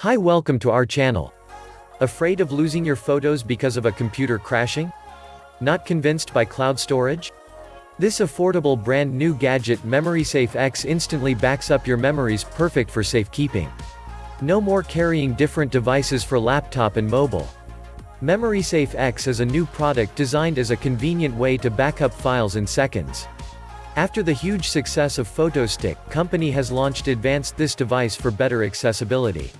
Hi welcome to our channel. Afraid of losing your photos because of a computer crashing? Not convinced by cloud storage? This affordable brand new gadget MemorySafe X instantly backs up your memories perfect for safekeeping. No more carrying different devices for laptop and mobile. MemorySafe X is a new product designed as a convenient way to back up files in seconds. After the huge success of PhotoStick, company has launched advanced this device for better accessibility.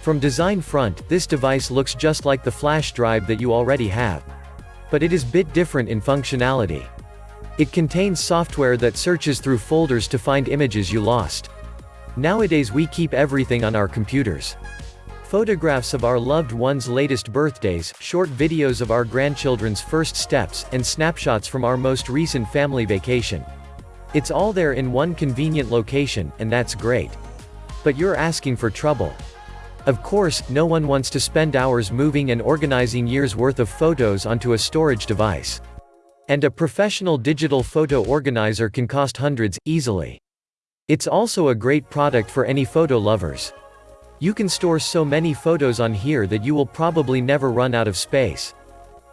From design front, this device looks just like the flash drive that you already have. But it is bit different in functionality. It contains software that searches through folders to find images you lost. Nowadays we keep everything on our computers. Photographs of our loved ones' latest birthdays, short videos of our grandchildren's first steps, and snapshots from our most recent family vacation. It's all there in one convenient location, and that's great. But you're asking for trouble. Of course, no one wants to spend hours moving and organizing years worth of photos onto a storage device. And a professional digital photo organizer can cost hundreds, easily. It's also a great product for any photo lovers. You can store so many photos on here that you will probably never run out of space.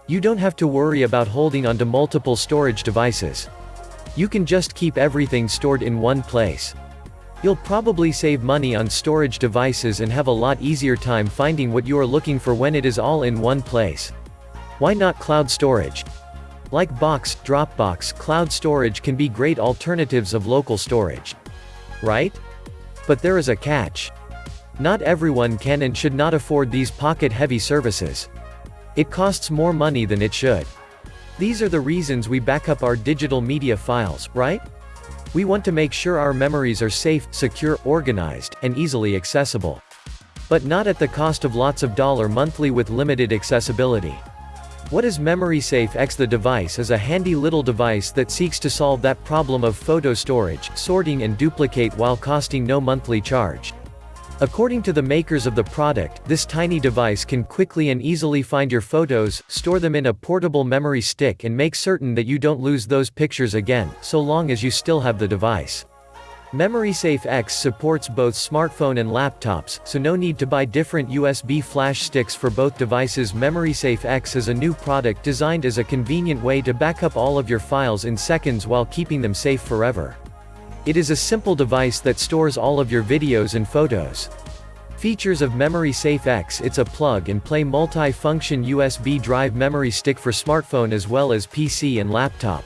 You don't have to worry about holding onto multiple storage devices. You can just keep everything stored in one place. You'll probably save money on storage devices and have a lot easier time finding what you are looking for when it is all in one place. Why not cloud storage? Like Box, Dropbox, cloud storage can be great alternatives of local storage. Right? But there is a catch. Not everyone can and should not afford these pocket-heavy services. It costs more money than it should. These are the reasons we back up our digital media files, right? We want to make sure our memories are safe, secure, organized, and easily accessible. But not at the cost of lots of dollar monthly with limited accessibility. What is MemorySafe X? The device is a handy little device that seeks to solve that problem of photo storage, sorting and duplicate while costing no monthly charge. According to the makers of the product, this tiny device can quickly and easily find your photos, store them in a portable memory stick and make certain that you don't lose those pictures again, so long as you still have the device. MemorySafe X supports both smartphone and laptops, so no need to buy different USB flash sticks for both devices MemorySafe X is a new product designed as a convenient way to back up all of your files in seconds while keeping them safe forever. It is a simple device that stores all of your videos and photos. Features of Memory Safe X It's a plug-and-play multi-function USB drive memory stick for smartphone as well as PC and laptop.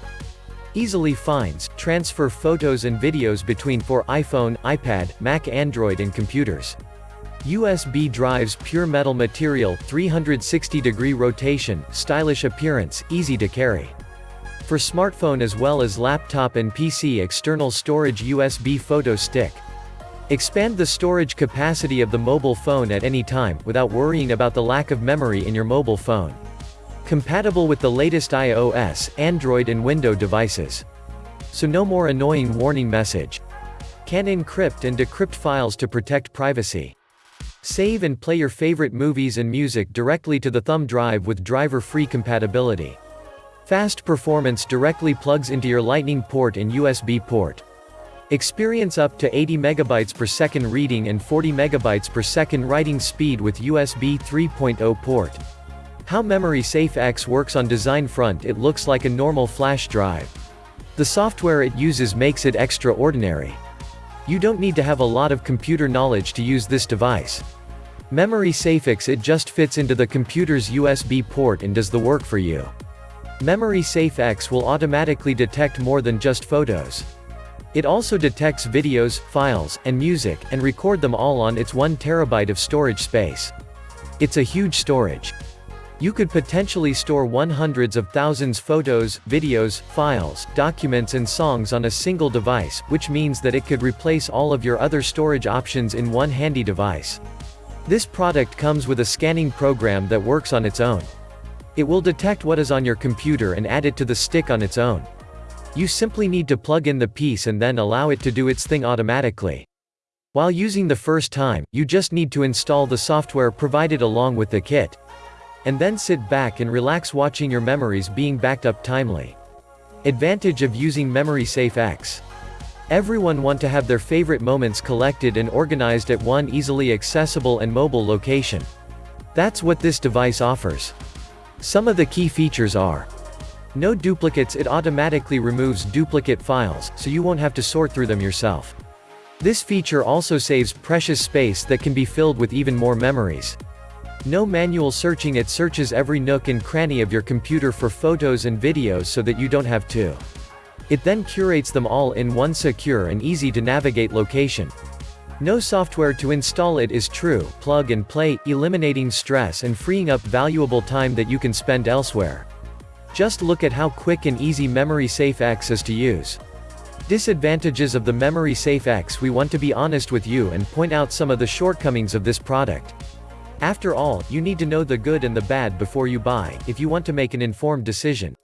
Easily finds, transfer photos and videos between for iPhone, iPad, Mac Android and computers. USB drives pure metal material, 360 degree rotation, stylish appearance, easy to carry. For smartphone as well as laptop and PC external storage USB photo stick. Expand the storage capacity of the mobile phone at any time, without worrying about the lack of memory in your mobile phone. Compatible with the latest iOS, Android and Windows devices. So no more annoying warning message. Can encrypt and decrypt files to protect privacy. Save and play your favorite movies and music directly to the thumb drive with driver-free compatibility. Fast performance directly plugs into your lightning port and USB port. Experience up to 80 megabytes per second reading and 40 megabytes per second writing speed with USB 3.0 port. How MemorySafe X works on design front It looks like a normal flash drive. The software it uses makes it extraordinary. You don't need to have a lot of computer knowledge to use this device. Memory SafeX it just fits into the computer's USB port and does the work for you. MemorySafe X will automatically detect more than just photos. It also detects videos, files, and music, and record them all on its 1 terabyte of storage space. It's a huge storage. You could potentially store one hundreds of thousands photos, videos, files, documents and songs on a single device, which means that it could replace all of your other storage options in one handy device. This product comes with a scanning program that works on its own. It will detect what is on your computer and add it to the stick on its own. You simply need to plug in the piece and then allow it to do its thing automatically. While using the first time, you just need to install the software provided along with the kit. And then sit back and relax watching your memories being backed up timely. Advantage of using MemorySafe X. Everyone want to have their favorite moments collected and organized at one easily accessible and mobile location. That's what this device offers. Some of the key features are no duplicates it automatically removes duplicate files, so you won't have to sort through them yourself. This feature also saves precious space that can be filled with even more memories. No manual searching it searches every nook and cranny of your computer for photos and videos so that you don't have to. It then curates them all in one secure and easy to navigate location. No software to install it is true, plug and play, eliminating stress and freeing up valuable time that you can spend elsewhere. Just look at how quick and easy Memory Safe X is to use. Disadvantages of the Memory Safe X We want to be honest with you and point out some of the shortcomings of this product. After all, you need to know the good and the bad before you buy, if you want to make an informed decision.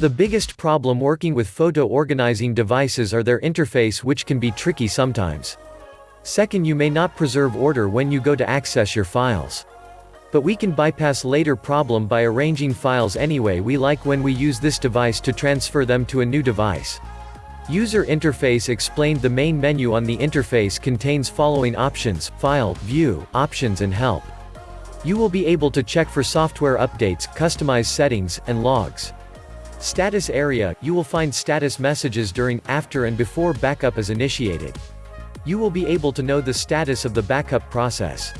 The biggest problem working with photo organizing devices are their interface which can be tricky sometimes. Second you may not preserve order when you go to access your files. But we can bypass later problem by arranging files anyway we like when we use this device to transfer them to a new device. User interface explained the main menu on the interface contains following options, file, view, options and help. You will be able to check for software updates, customize settings, and logs. Status area, you will find status messages during, after and before backup is initiated. You will be able to know the status of the backup process.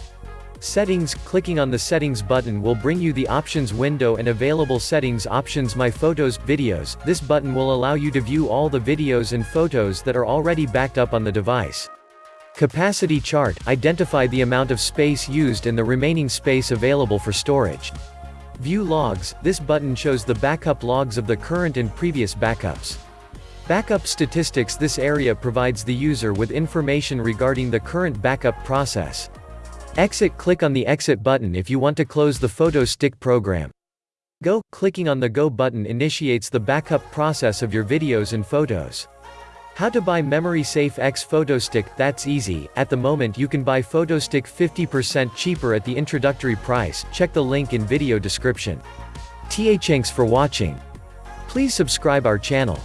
Settings, clicking on the settings button will bring you the options window and available settings options my photos, videos, this button will allow you to view all the videos and photos that are already backed up on the device. Capacity chart, identify the amount of space used and the remaining space available for storage. View logs, this button shows the backup logs of the current and previous backups. Backup statistics This area provides the user with information regarding the current backup process. Exit Click on the Exit button if you want to close the photo stick program. Go, clicking on the Go button initiates the backup process of your videos and photos. How to buy Memory Safe X PhotoStick, that's easy, at the moment you can buy PhotoStick 50% cheaper at the introductory price, check the link in video description. Thanks for watching. Please subscribe our channel.